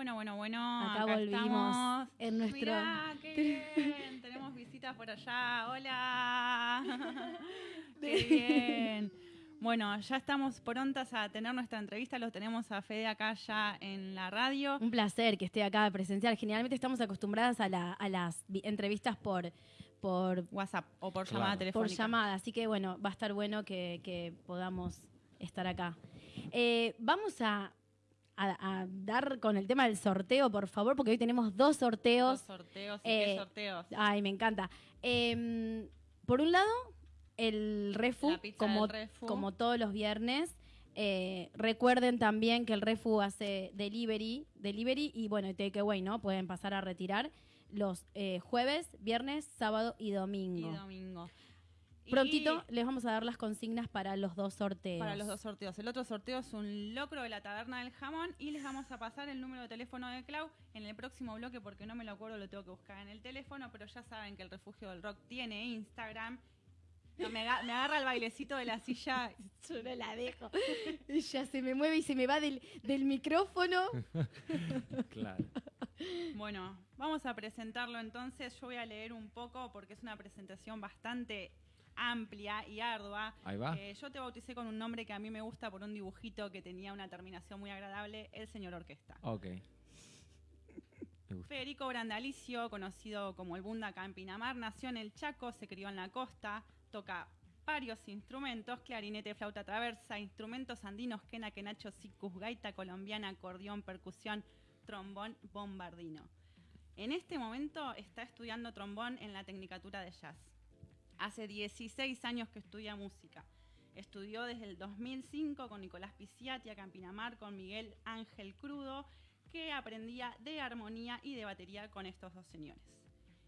Bueno, bueno, bueno. Acá volvimos estamos. en nuestro- Mirá, qué bien. Tenemos visitas por allá. Hola. qué bien. Bueno, ya estamos prontas a tener nuestra entrevista. Los tenemos a Fede acá ya en la radio. Un placer que esté acá presencial. Generalmente estamos acostumbradas a, la- a las vi- entrevistas por, por, WhatsApp o por Claro. llamada por telefónica. llamada, así que bueno, va a estar bueno que, que podamos estar acá. Eh, vamos a, a- a dar con el tema del sorteo, por favor, porque hoy tenemos dos sorteos. Dos sorteos. ¿Y Eh, qué sorteos? Ay, me encanta. Eh, por un lado, el Refu, como, del Refu. como todos los viernes. Eh, recuerden también que el Refu hace delivery, delivery y bueno, y takeaway, ¿no? Pueden pasar a retirar los eh, jueves, viernes, sábado y Y domingo. Prontito les vamos a dar las consignas para los dos sorteos. Para los dos sorteos. El otro sorteo es un locro de la taberna del jamón y les vamos a pasar el número de teléfono de Clau en el próximo bloque porque no me lo acuerdo, lo tengo que buscar en el teléfono, pero ya saben que el Refugio del Rock tiene Instagram. No, me, aga- me agarra el bailecito de la silla. Yo no la dejo. Ella se me mueve y se me va del, del micrófono. Claro. Bueno, vamos a presentarlo entonces. Yo voy a leer un poco porque es una presentación bastante amplia y ardua. Ahí va. Eh, yo te bauticé con un nombre que a mí me gusta por un dibujito que tenía una terminación muy agradable, el señor orquesta. Ok. Federico Brandalicio, conocido como el Bunda acá en Pinamar, nació en el Chaco, se crió en la costa, toca varios instrumentos, clarinete, flauta traversa, instrumentos andinos, quena, quenacho, sicus, gaita colombiana, acordeón, percusión, trombón, bombardino. En este momento está estudiando trombón en la Tecnicatura de Jazz. Hace 16 años que estudia música. Estudió desde el 2005 con Nicolás Piciati acá en Pinamar, con Miguel Ángel Crudo, que aprendía de armonía y de batería con estos dos señores.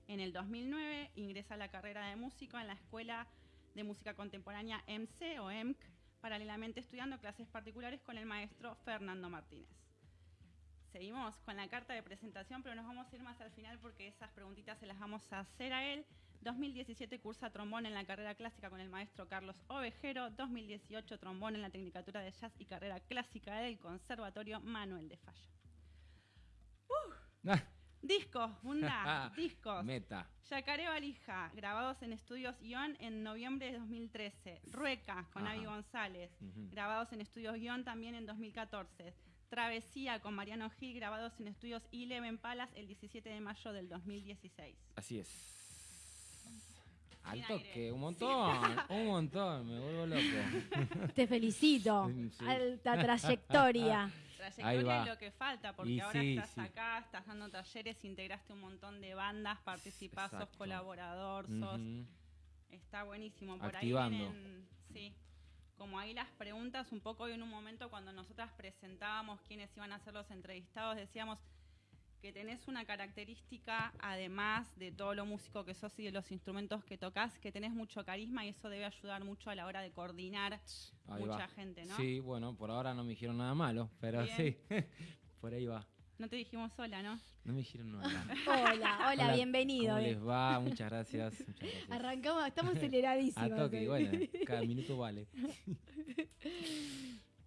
En el 2009 ingresa a la carrera de músico en la Escuela de Música Contemporánea MC o EMC, paralelamente estudiando clases particulares con el maestro Fernando Martínez. Seguimos con la carta de presentación, pero nos vamos a ir más al final porque esas preguntitas se las vamos a hacer a él. 2017 cursa trombón en la carrera clásica con el maestro Carlos Ovejero. 2018 trombón en la Tecnicatura de Jazz y carrera clásica del Conservatorio Manuel de Falla. Ah, Discos, Bunda, discos. Meta. Yacaré Valija, grabados en Estudios Guión en noviembre de 2013. Rueca, con Ajá. Avi González, grabados en Estudios Guión también en 2014. Travesía, con Mariano Gil, grabados en Estudios Eleven Palace el 17 de mayo del 2016. Así es. Al toque, un montón, un montón, me vuelvo loco. Te felicito. Sí. Alta trayectoria. Ahí Trayectoria va. es lo que falta, porque Y ahora sí, estás sí. acá, estás dando talleres, integraste un montón de bandas, participás, sos colaborador, sos... Está buenísimo. Por Activando. ahí vienen, sí. Como ahí las preguntas, un poco hoy en un momento cuando nosotras presentábamos quiénes iban a ser los entrevistados, decíamos que tenés una característica, además de todo lo músico que sos y de los instrumentos que tocas, que tenés mucho carisma y eso debe ayudar mucho a la hora de coordinar Ahí mucha va. gente, ¿no? Sí, bueno, por ahora no me dijeron nada malo, pero Bien. sí, por ahí va. No te dijimos sola, ¿no? No me dijeron nada malo. Hola, hola, bienvenido. ¿Cómo eh. les va? Muchas gracias. Muchas gracias. Arrancamos, estamos aceleradísimos. A toque, hoy. bueno, cada minuto vale.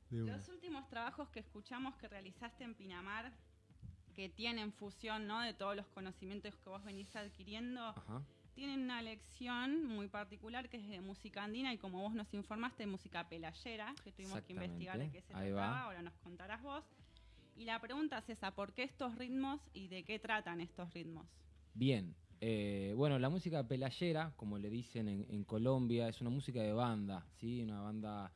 Los últimos trabajos que escuchamos que realizaste en Pinamar, que tienen fusión ¿no? de todos los conocimientos que vos venís adquiriendo, Ajá. tienen una lección muy particular que es de música andina y como vos nos informaste, de música pelayera, que tuvimos que investigar de qué se Ahí trataba, va. ahora nos contarás vos. Y la pregunta es esa, ¿por qué estos ritmos y de qué tratan estos ritmos? Bien. eh, bueno, la música pelayera, como le dicen en, en Colombia, es una música de banda, ¿sí? Una banda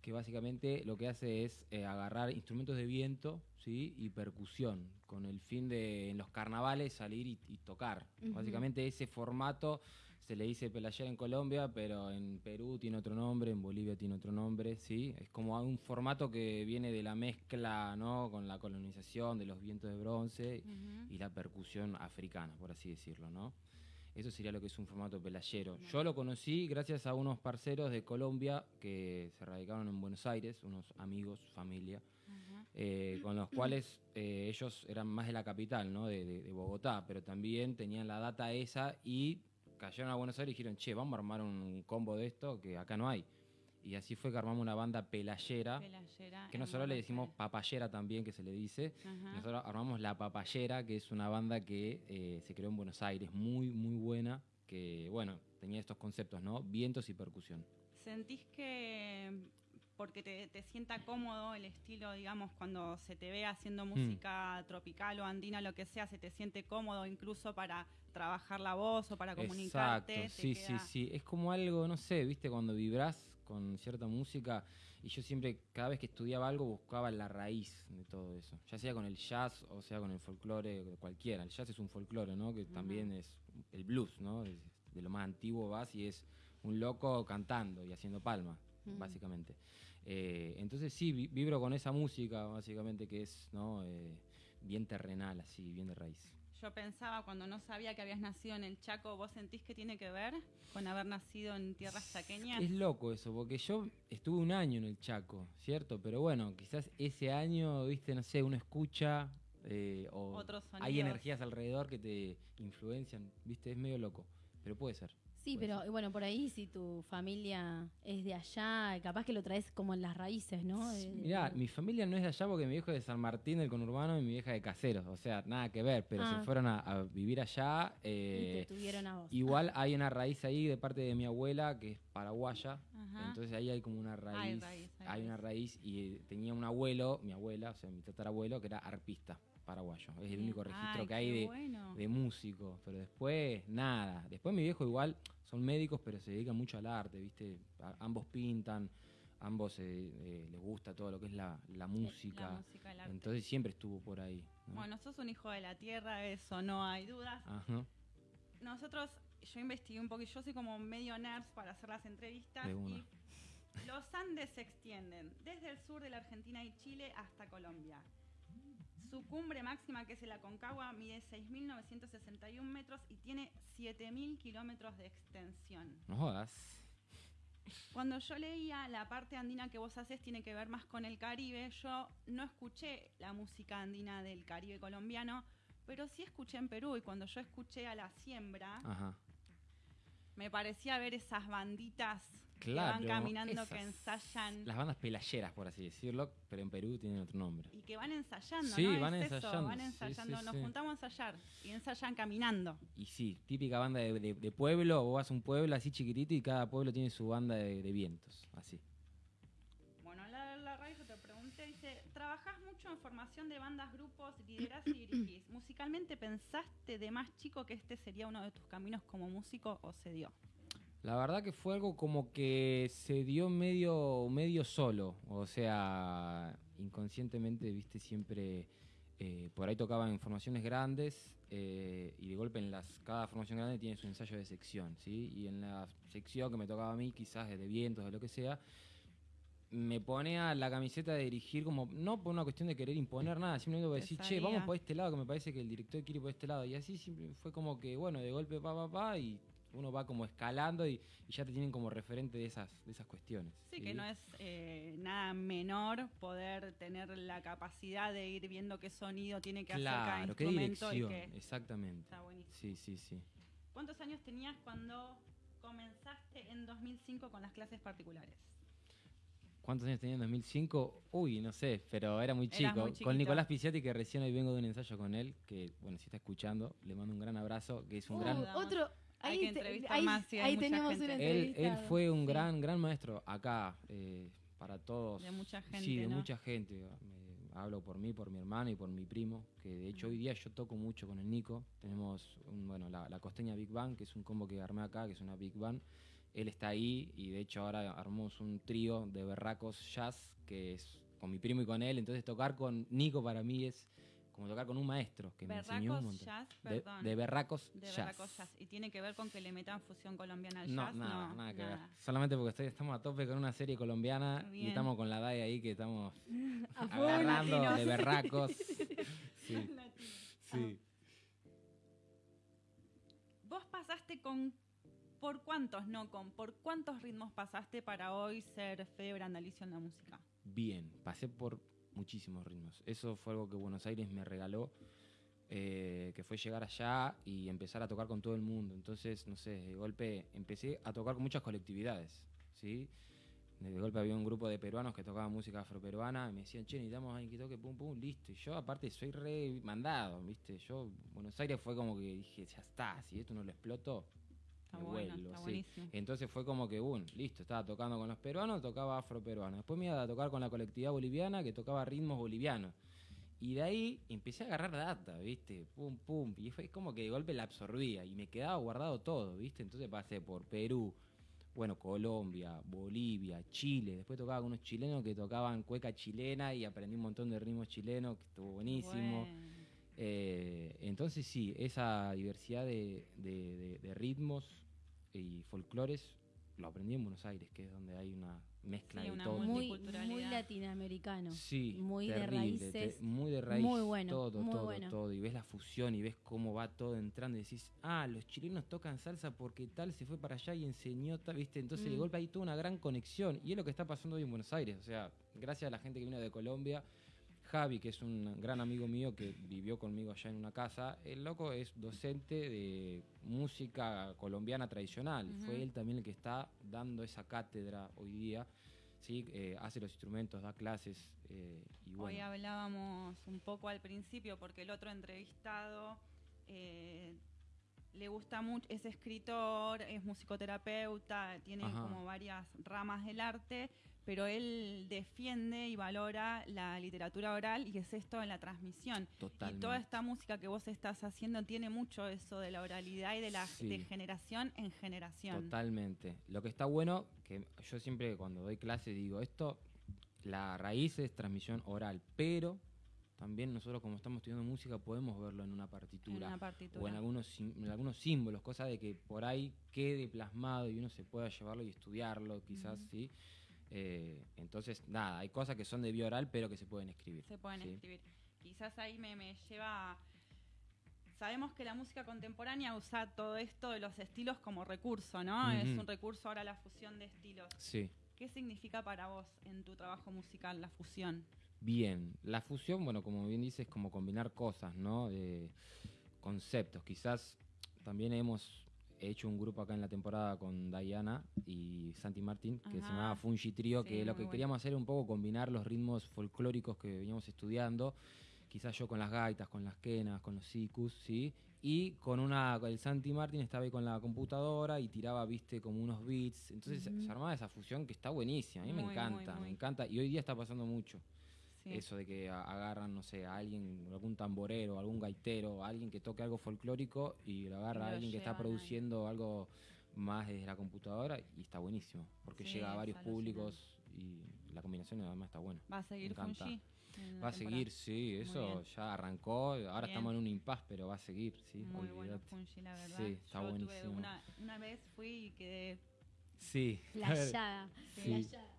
que básicamente lo que hace es eh, agarrar instrumentos de viento, ¿sí? Y percusión, con el fin de en los carnavales salir y, y tocar. Básicamente ese formato se le dice pelayera en Colombia, pero en Perú tiene otro nombre, en Bolivia tiene otro nombre, ¿sí? Es como un formato que viene de la mezcla, ¿no? Con la colonización de los vientos de bronce y la percusión africana, por así decirlo, ¿no? Eso sería lo que es un formato pelayero. Yo lo conocí gracias a unos parceros de Colombia que se radicaron en Buenos Aires, unos amigos, familia, eh, con los cuales eh, ellos eran más de la capital, ¿no? De, de- de Bogotá, pero también tenían la data esa y cayeron a Buenos Aires y dijeron, che, vamos a armar un combo de esto que acá no hay. Y así fue que armamos una banda pelayera, Pelayera que nosotros le decimos papayera también, que se le dice. Ajá. Nosotros armamos La Papayera, que es una banda que eh, se creó en Buenos Aires, muy, muy buena, que, bueno, tenía estos conceptos, ¿no? Vientos y percusión. ¿Sentís que porque te, te sienta cómodo el estilo, digamos, cuando se te ve haciendo Hmm. música tropical o andina, lo que sea, se te siente cómodo incluso para trabajar la voz o para comunicarte? Exacto, sí, queda- sí, sí. Es como algo, no sé, viste, cuando vibrás con cierta música, y yo siempre, cada vez que estudiaba algo, buscaba la raíz de todo eso. Ya sea con el jazz o sea con el folclore, cualquiera. El jazz es un folclore, ¿no? Que también es el blues, ¿no? Es de lo más antiguo vas y es un loco cantando y haciendo palmas, básicamente. Eh, entonces sí, vi- vibro con esa música, básicamente, que es, ¿no? Eh, bien terrenal, así, bien de raíz. Yo pensaba cuando no sabía que habías nacido en el Chaco, ¿vos sentís que tiene que ver con haber nacido en tierras chaqueñas? Es loco eso, porque yo estuve un año en el Chaco, ¿cierto? Pero bueno, quizás ese año, viste, no sé, uno escucha eh, o Otros hay energías alrededor que te influencian, viste, es medio loco, pero puede ser. Sí, pero bueno, por ahí si tu familia es de allá, capaz que lo traes como en las raíces, ¿no? De- Mirá, de- mi familia no es de allá porque mi viejo es de San Martín del conurbano y mi vieja de Caseros, o sea, nada que ver, pero Ah. se fueron a, a vivir allá. y eh, te tuvieron a vos. igual hay una raíz ahí de parte de mi abuela que es paraguaya, Ajá. Entonces ahí hay como una raíz. raíz, hay hay una raíz y eh, tenía un abuelo, mi abuela, o sea, mi tatarabuelo, que era arpista paraguayo. Es el único registro Ay, que hay de, bueno. de músico. Pero después, nada. Después mi viejo igual son médicos, pero se dedican mucho al arte, ¿viste? A- ambos pintan, ambos eh, eh, les gusta todo lo que es la, la música. La música, el arte. Entonces siempre estuvo por ahí. ¿no? Bueno, sos un hijo de la tierra, eso no hay dudas. Ajá. Nosotros, yo investigué un poco, yo soy como medio nerds para hacer las entrevistas. De una. Y los Andes se extienden desde el sur de la Argentina y Chile hasta Colombia. Su cumbre máxima, que es el Aconcagua, mide 6.961 metros y tiene 7.000 kilómetros de extensión. No jodas. Cuando yo leía la parte andina que vos haces tiene que ver más con el Caribe, yo no escuché la música andina del Caribe colombiano, pero sí escuché en Perú y cuando yo escuché a La Siembra, Ajá. me parecía ver esas banditas Claro. que van caminando, esas- que ensayan Las bandas pelayeras, por así decirlo, pero en Perú tienen otro nombre. y que van ensayando, Sí, ¿no? van Es eso, ensayando, van ensayando, sí, nos juntamos a ensayar y ensayan caminando. Y sí, típica banda de, de- de pueblo, vos vas a un pueblo así chiquitito y cada pueblo tiene su banda de, de vientos, así. Bueno, la, la radio te pregunté, dice, trabajás mucho en formación de bandas, grupos, liderás y dirigís. ¿Musicalmente pensaste de más chico que este sería uno de tus caminos como músico o se dio? La verdad que fue algo como que se dio medio, medio solo, o sea, inconscientemente, viste, siempre eh, por ahí tocaba en formaciones grandes eh, y de golpe en las cada formación grande tiene su ensayo de sección, ¿sí? Y en la sección que me tocaba a mí, quizás de vientos, de lo que sea, me ponía la camiseta de dirigir como, no por una cuestión de querer imponer nada, simplemente por decir, che, vamos por este lado, que me parece que el director quiere por este lado. Y así siempre fue como que, bueno, de golpe pa, pa, pa, y uno va como escalando y, y ya te tienen como referente de esas, de esas cuestiones. Sí, que no es eh, nada menor poder tener la capacidad de ir viendo qué sonido tiene que hacer cada Claro, qué instrumento y dirección, que exactamente. está buenísimo. Sí, sí, sí. ¿Cuántos años tenías cuando comenzaste en 2005 con las clases particulares? ¿Cuántos años tenía en 2005? Uy, no sé, pero era muy chico. muy con Nicolás Piciati, que recién hoy vengo de un ensayo con él, que, bueno, si está escuchando, le mando un gran abrazo, que es un Uh, gran... Saludamos. Otro. Hay Ahí, que entrevistar ahí- más, sí, hay ahí mucha tenemos gente. una Él, él entrevista. fue un Sí. gran, gran maestro acá, eh, para todos. De mucha gente, Sí, de ¿no? mucha gente. Me- hablo por mí, por mi hermano y por mi primo, que de hecho hoy día yo toco mucho con el Nico. Tenemos, un, bueno, la, la costeña Big Bang, que es un combo que armé acá, que es una Big Bang. Él está ahí y de hecho ahora armamos un trío de berracos jazz, que es con mi primo y con él. Entonces tocar con Nico para mí es como tocar con un maestro que me enseñó un montón. Jazz, De, de berracos De jazz. Berracos Jazz. ¿Y tiene que ver con que le metan fusión colombiana al No, jazz? nada, no, nada que ver. Solamente porque estoy- estamos a tope con una serie colombiana y estamos con la DAI ahí que estamos agarrando latinos. de berracos. Sí, Latino. sí. Vos pasaste con... ¿Por cuántos, no con? ¿Por cuántos ritmos pasaste para hoy ser Fede Brandalicio en la música? Bien, pasé por muchísimos ritmos. Eso fue algo que Buenos Aires me regaló, eh, que fue llegar allá y empezar a tocar con todo el mundo. Entonces, no sé, de golpe empecé a tocar con muchas colectividades, ¿sí? De golpe había un grupo de peruanos que tocaban música afroperuana y me decían, che, necesitamos a alguien que toque pum pum, listo. Y yo aparte soy re mandado, ¿viste? Yo, Buenos Aires fue como que dije, ya está, si esto no lo exploto, Está me bueno, vuelvo, está sí. buenísimo. Entonces fue como que, un, listo, estaba tocando con los peruanos, tocaba afroperuano. Después me iba a tocar con la colectividad boliviana que tocaba ritmos bolivianos. Y de ahí empecé a agarrar data, ¿viste? Pum, pum. Y fue como que de golpe la absorbía y me quedaba guardado todo, ¿viste? Entonces pasé por Perú, bueno, Colombia, Bolivia, Chile. Después tocaba con unos chilenos que tocaban cueca chilena y aprendí un montón de ritmos chilenos, que estuvo buenísimo. Bueno. Eh, entonces sí, esa diversidad de, de- de- de ritmos y folclores lo aprendí en Buenos Aires, que es donde hay una mezcla Sí, de una todo. Muy, muy latinoamericano. Sí, muy de terrible, raíces, te- muy de raíz, muy bueno, todo, muy todo, bueno. todo. Y ves la fusión y ves cómo va todo entrando y decís, ah, los chilenos tocan salsa porque tal se fue para allá y enseñó tal, ¿viste? Entonces de Mm. golpe hay toda una gran conexión. Y es lo que está pasando hoy en Buenos Aires. O sea, gracias a la gente que vino de Colombia, Javi, que es un gran amigo mío que vivió conmigo allá en una casa, el loco es docente de música colombiana tradicional. Fue él también el que está dando esa cátedra hoy día. ¿sí? Eh, hace los instrumentos, da clases eh, y bueno. Hoy hablábamos un poco al principio porque el otro entrevistado eh, le gusta mucho, es escritor, es musicoterapeuta, tiene Ajá. como varias ramas del arte, pero él defiende y valora la literatura oral y es esto en la transmisión. Totalmente. Y toda esta música que vos estás haciendo tiene mucho eso de la oralidad y de la Sí. de generación en generación. Totalmente. Lo que está bueno, que yo siempre cuando doy clase digo esto, la raíz es transmisión oral, pero también nosotros como estamos estudiando música podemos verlo en una En partitura. una partitura. o en algunos, en algunos símbolos, cosa de que por ahí quede plasmado y uno se pueda llevarlo y estudiarlo, quizás. ¿sí? Eh, entonces, nada, hay cosas que son de vía oral, pero que se pueden escribir. se pueden ¿sí? escribir. Quizás ahí me, me lleva... Sabemos que la música contemporánea usa todo esto de los estilos como recurso, ¿no? Es un recurso ahora la fusión de estilos. Sí. ¿Qué significa para vos en tu trabajo musical la fusión? Bien, la fusión, bueno, como bien dices, es como combinar cosas, ¿no? De conceptos. Quizás también hemos hecho un grupo acá en la temporada con Diana y Santi Martín, que se Ajá. llamaba Fungi Trio, Sí, que lo que bueno. queríamos hacer era un poco combinar los ritmos folclóricos que veníamos estudiando, quizás yo con las gaitas, con las quenas, con los sicus, ¿sí? Y con una, el Santi Martín estaba ahí con la computadora y tiraba, viste, como unos beats. Entonces se armaba esa fusión que está buenísima, a mí me muy, encanta, muy. me encanta. Y hoy día está pasando mucho. Sí. Eso de que agarran, no sé, a alguien, algún tamborero, algún gaitero, alguien que toque algo folclórico y lo agarra Y a alguien que está ahí. produciendo algo más desde la computadora y está buenísimo, porque Sí, llega a varios públicos y la combinación además está buena. ¿Va a seguir. Fungi? Va a seguir, sí, eso ya arrancó, ahora Bien. estamos en un impas, pero va a seguir, sí, Muy bueno olvídate. Fungi, la verdad. Sí, está Yo tuve buenísimo. una, una vez fui y quedé... Sí. Playada. Sí. playada.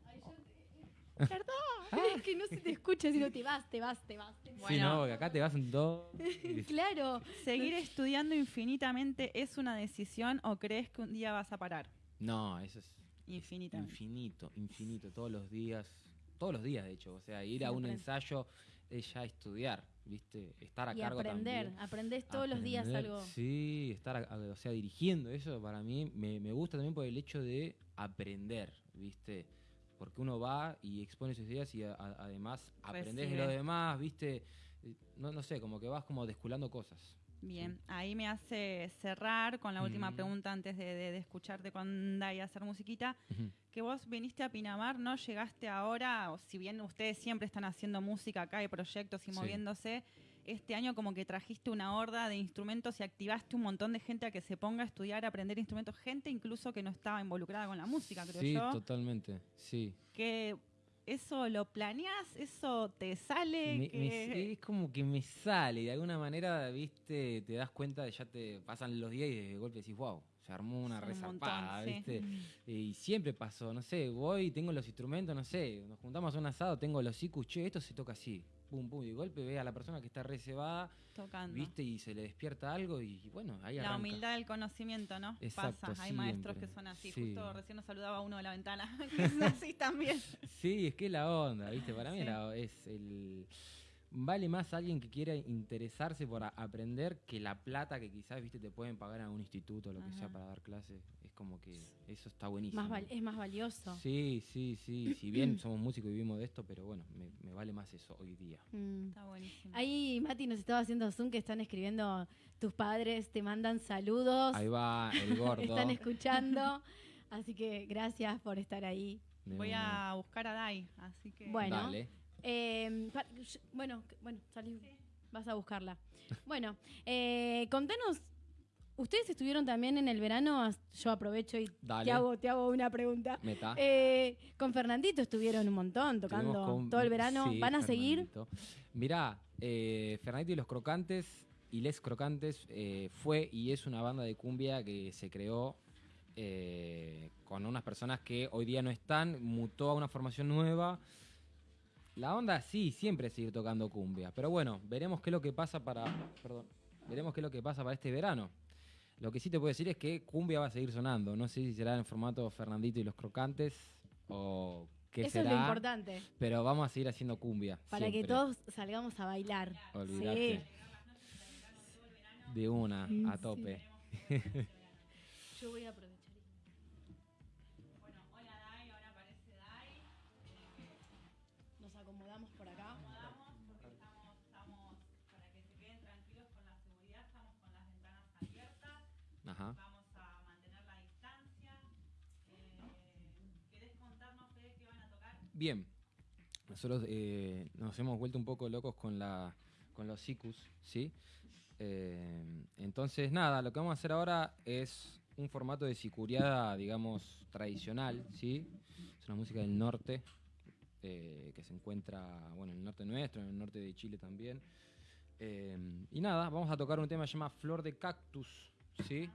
Perdón, es que no se te escucha, sino te vas, te vas, te vas. te vas. Sí, Bueno. no, porque acá te vas en dos. Claro. ¿Seguir estudiando infinitamente es una decisión o crees que un día vas a parar? No, eso es Infinitamente. Infinito, infinito, todos los días, todos los días de hecho, o sea, ir a un ensayo es ya estudiar, ¿viste? Estar a Y cargo aprender, también. aprendés todos los días algo. Sí, estar, a- a- o sea, dirigiendo eso para mí me, me gusta también por el hecho de aprender, ¿viste? Porque uno va y expone sus ideas y a- a- además aprendes de Recibe. lo demás, ¿viste? No, no sé, como que vas como desculando cosas. Bien, ahí me hace cerrar con la última pregunta antes de, de- de escucharte con Dai hacer musiquita. Que vos viniste a Pinamar, no llegaste ahora, o si bien ustedes siempre están haciendo música acá, hay proyectos y Sí. moviéndose, este año como que trajiste una horda de instrumentos y activaste un montón de gente a que se ponga a estudiar, a aprender instrumentos, gente incluso que no estaba involucrada con la música, creo sí, yo. totalmente, sí. Que eso lo planeas, eso te sale, Me- me- que- es como que me sale, de alguna manera, viste, te das cuenta de ya te pasan los días y de golpe decís, wow, se armó una un resarpada, sí. viste. Y siempre pasó, no sé, voy, tengo los instrumentos, no sé, nos juntamos a un asado, tengo los icus, che, esto se toca así, pum, pum, y de golpe ve a la persona que está reservada, tocando. viste, y se le despierta algo y, bueno, ahí La arranca. humildad del conocimiento, ¿no? Exacto, Pasa, hay maestros que son así. sí. Justo recién nos saludaba uno de la ventana, que es así también. Sí, es que es la onda, ¿viste? Para mí Sí. la- es el. Vale más alguien que quiera interesarse por a- aprender que la plata que quizás, viste, te pueden pagar en algún instituto o lo que sea para dar clases. Es como que eso está buenísimo. Más es más valioso. Sí, sí, sí. Si bien somos músicos y vivimos de esto, pero bueno, me, me vale más eso hoy día. Mm. Está buenísimo. Ahí Mati nos estaba haciendo Zoom que están escribiendo tus padres, te mandan saludos, Ahí va el gordo. están escuchando. Así que gracias por estar ahí. De Voy una. a buscar a Dai, así que. Bueno. Dale. Eh, sh- bueno, bueno, salí, vas a buscarla. Bueno, eh, contanos, ustedes estuvieron también en el verano, yo aprovecho y te hago, te hago una pregunta. Meta. Eh, con Fernandito estuvieron un montón tocando con- todo el verano. sí, ¿Van a seguir? Mirá, eh, Fernandito y los Crocantes y Les Crocantes fue y es una banda de cumbia que se creó con unas personas que hoy día no están, mutó a una formación nueva. La onda sí, siempre es seguir tocando cumbia, pero bueno, veremos qué es lo que pasa para, perdón, veremos qué es lo que pasa para este verano. Lo que sí te puedo decir es que cumbia va a seguir sonando. No sé si será en formato Fernandito y los Crocantes o qué Eso será. es lo importante, Pero vamos a seguir haciendo cumbia. para que todos salgamos a bailar. Olvidate. De una, a sí. tope. Yo voy a Bien. Nosotros eh, nos hemos vuelto un poco locos con la con los SICUS, ¿sí? Eh, entonces, nada, lo que vamos a hacer ahora es un formato de sicuriada, digamos, tradicional, ¿sí? Es una música del norte, eh, que se encuentra, bueno, en el norte nuestro, en el norte de Chile también. Y nada, vamos a tocar un tema que se llama Flor de Cactus, ¿sí?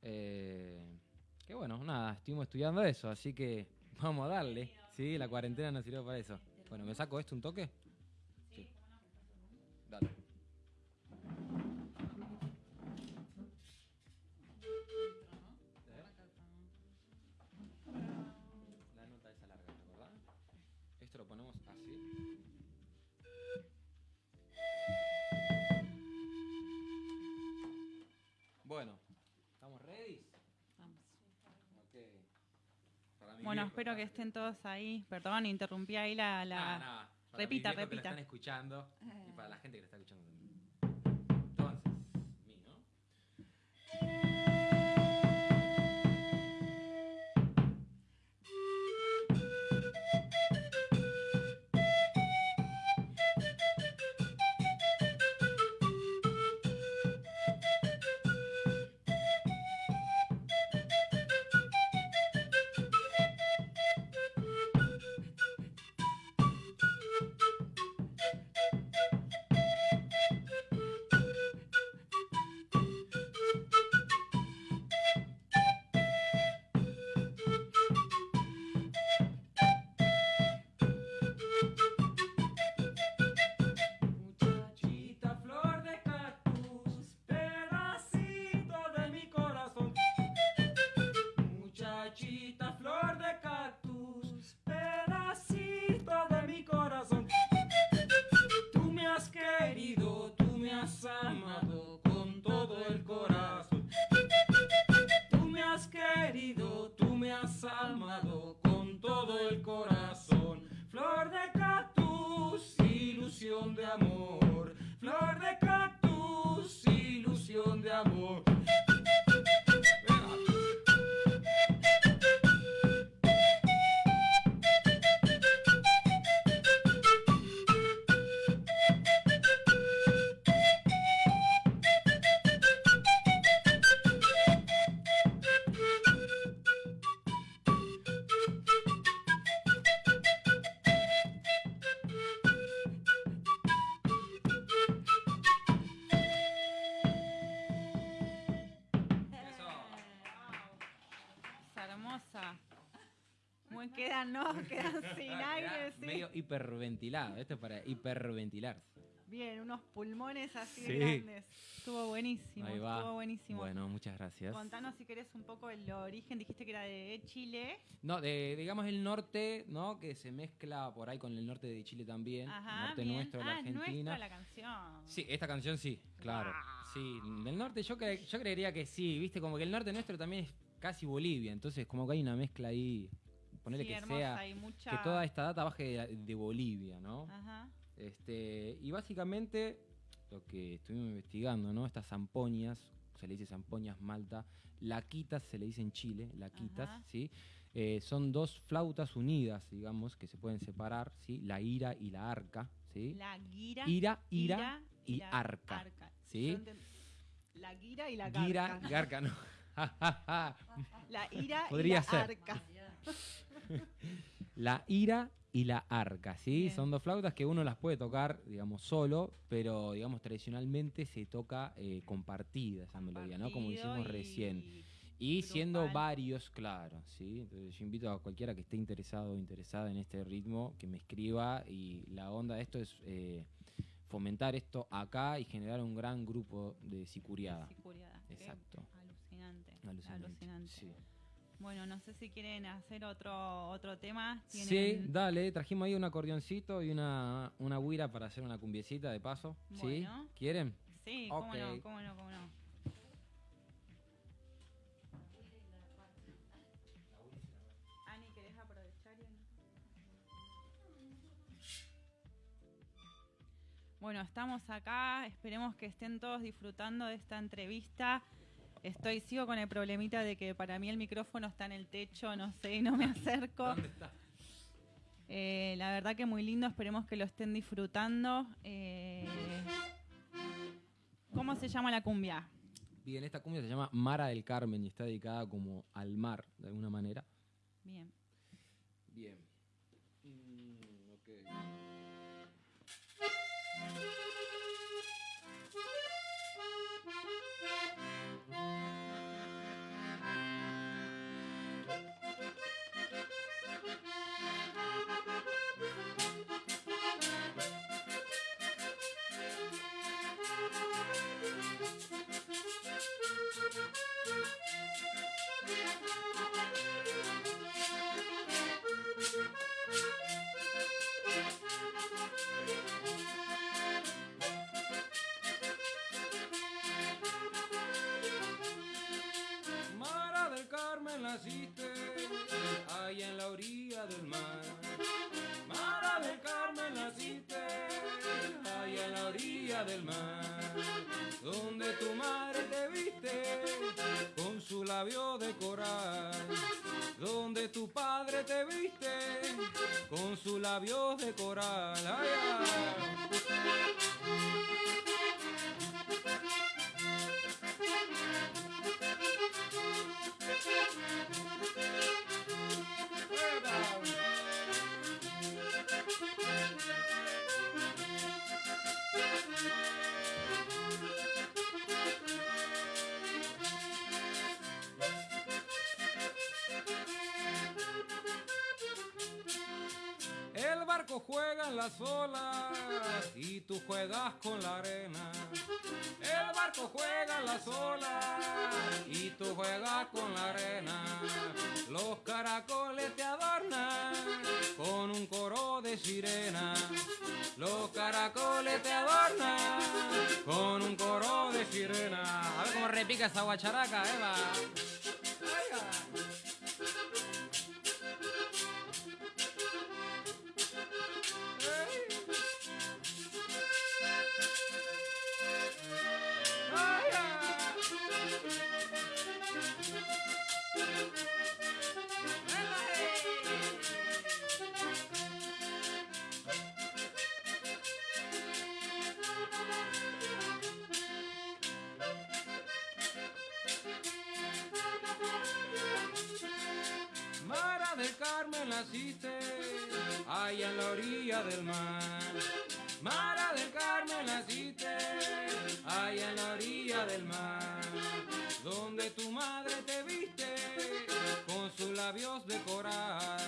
Que bueno, nada, estuvimos estudiando eso, así que vamos a darle, ¿sí? La cuarentena nos sirvió para eso. Bueno, ¿me saco esto un toque? Espero que estén todos ahí. Perdón, interrumpí ahí la. la... Nada, para Repita, mis que repita. están escuchando hiperventilado. Esto es para hiperventilar. Bien, unos pulmones así Sí. grandes. Estuvo buenísimo, Ahí va. estuvo buenísimo. Bueno, muchas gracias. Contanos si querés un poco el origen, dijiste que era de Chile. No, de, digamos el norte, ¿no? Que se mezcla por ahí con el norte de Chile también. Ajá, norte bien. nuestro de la ah, Argentina. nuestra la canción. Sí, esta canción sí, claro. Guau. Sí, del norte yo, cre- yo creería que sí, viste, como que el norte nuestro también es casi Bolivia, entonces como que hay una mezcla ahí, ponerle Sí, que hermosa sea, y mucha... que toda esta data baje de, de Bolivia, ¿no? Ajá. Este, y básicamente lo que estuvimos investigando, ¿no? Estas zampoñas, se le dice zampoñas malta, laquitas se le dice en Chile, laquitas, Ajá. ¿sí? Eh, son dos flautas unidas, digamos, que se pueden separar, ¿sí? La ira y la arca, ¿sí? La guira. Ira, ira, ira y la arca. ¿sí? La guira y la Gira, garca. garca, no. La ira Podría y la ser. arca. La ira y la arca, ¿sí? Bien. Son dos flautas que uno las puede tocar, digamos, solo, pero, digamos, tradicionalmente se toca eh, compartida esa melodía, ¿no? Como hicimos y- recién. Y siendo varios, claro, ¿sí? Entonces yo invito a cualquiera que esté interesado o interesada en este ritmo que me escriba y la onda de esto es eh, fomentar esto acá y generar un gran grupo de sicuriada. Exacto. Alucinante. Alucinante. alucinante. Sí. Bueno, no sé si quieren hacer otro otro tema. Sí, ¿Tienen- dale, trajimos ahí un acordeoncito y una, una guira para hacer una cumbiecita de paso. ¿Sí? Bueno. ¿Quieren? Sí, cómo no, cómo no, cómo no. Bueno, estamos acá, esperemos que estén todos disfrutando de esta entrevista. Estoy, sigo con el problemita de que para mí el micrófono está en el techo, no sé, y no me acerco. ¿Dónde está? Eh, la verdad que muy lindo, esperemos que lo estén disfrutando. Eh, ¿Cómo se llama la cumbia? Bien, esta cumbia se llama Mara del Carmen y está dedicada como al mar, de alguna manera. Bien. Bien. Del mar. Donde tu madre te viste con su labio de coral. Donde tu padre te viste con su labio de coral. Barco juega en las olas y tú juegas con la arena. El barco juega las olas y tú juegas con la arena. Los caracoles te adornan con un coro de sirena. Los caracoles te adornan con un coro de sirena. A ver cómo repica esa guacharaca, Eva. Carmen naciste allá en la orilla del mar. Mara del Carmen naciste allá en la orilla del mar. Donde tu madre te viste con sus labios de coral.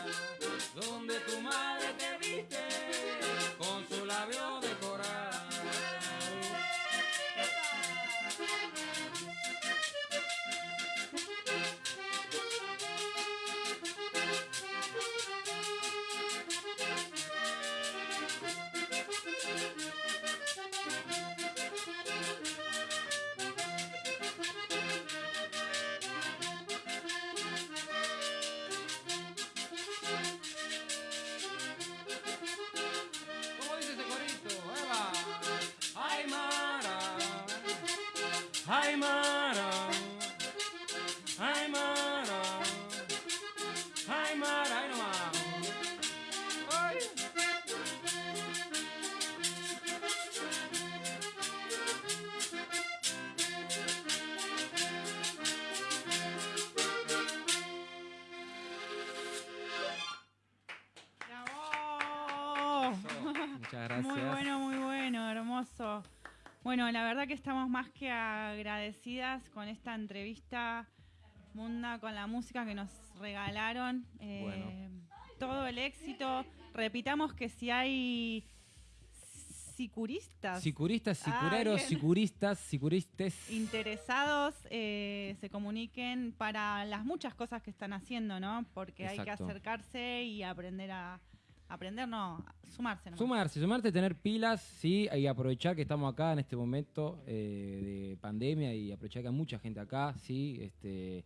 Ay, Mara. Ay, Mara. Ay, Mara. Ay, nomás. Ay. ¡Bravo! Muchas gracias. Muy bueno, muy bueno, hermoso. Bueno, la verdad que estamos más que agradecidas con esta entrevista Munda, con la música que nos regalaron. Eh, Todo el éxito. Repitamos que si hay sicuristas Sicuristas, Ah, sicureros, sicuristas, sicuristes. interesados, eh, se comuniquen para las muchas cosas que están haciendo, ¿no? Porque hay que acercarse y aprender a... Aprender, no, sumarse. nomás. Sumarse, sumarte, tener pilas, sí, y aprovechar que estamos acá en este momento eh, de pandemia y aprovechar que hay mucha gente acá, sí. Este,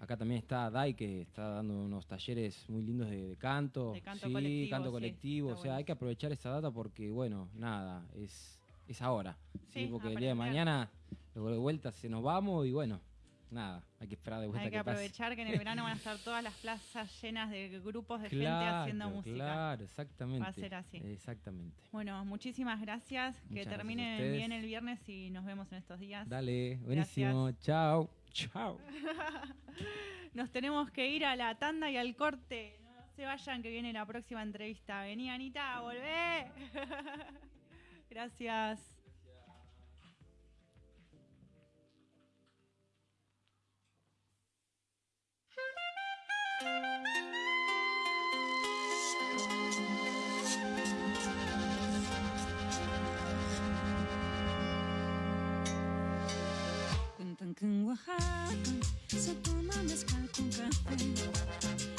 acá también está Dai que está dando unos talleres muy lindos de, de canto, De canto sí, colectivo, canto colectivo. o sea, hay que aprovechar esa data porque, bueno, nada, es, es ahora, sí, Sí, porque el día de mañana luego de vuelta se nos vamos y bueno, nada, hay que esperar de vuelta Hay que que pase. aprovechar que en el verano van a estar todas las plazas llenas de grupos de gente haciendo música. Claro, exactamente. Va a ser así. Exactamente. Bueno, muchísimas gracias. que Muchas terminen bien el viernes y nos vemos en estos días. Dale, buenísimo. Chao. Chao. Nos tenemos que ir a la tanda y al corte. No se vayan que viene la próxima entrevista. Vení, Anita, volvé. gracias. Oaxaca se toma mezcal con café.